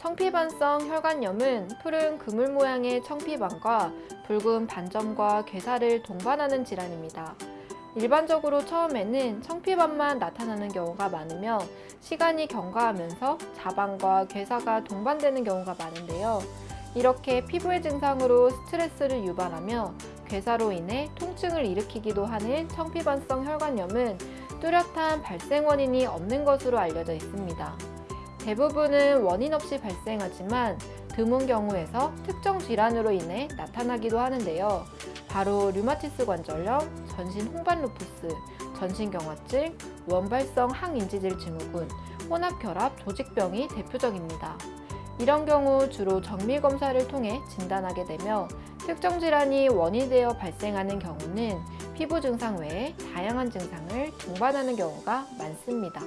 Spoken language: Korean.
청피반성 혈관염은 푸른 그물 모양의 청피반과 붉은 반점과 괴사를 동반하는 질환입니다. 일반적으로 처음에는 청피반만 나타나는 경우가 많으며 시간이 경과하면서 자반과 괴사가 동반되는 경우가 많은데요. 이렇게 피부의 증상으로 스트레스를 유발하며 괴사로 인해 통증을 일으키기도 하는 청피반성 혈관염은 뚜렷한 발생 원인이 없는 것으로 알려져 있습니다. 대부분은 원인 없이 발생하지만 드문 경우에서 특정 질환으로 인해 나타나기도 하는데요. 바로 류마티스 관절염, 전신 홍반 루푸스, 전신경화증, 원발성 항인지질 증후군, 혼합결합 조직병이 대표적입니다. 이런 경우 주로 정밀 검사를 통해 진단하게 되며 특정 질환이 원인이 되어 발생하는 경우는 피부 증상 외에 다양한 증상을 동반하는 경우가 많습니다.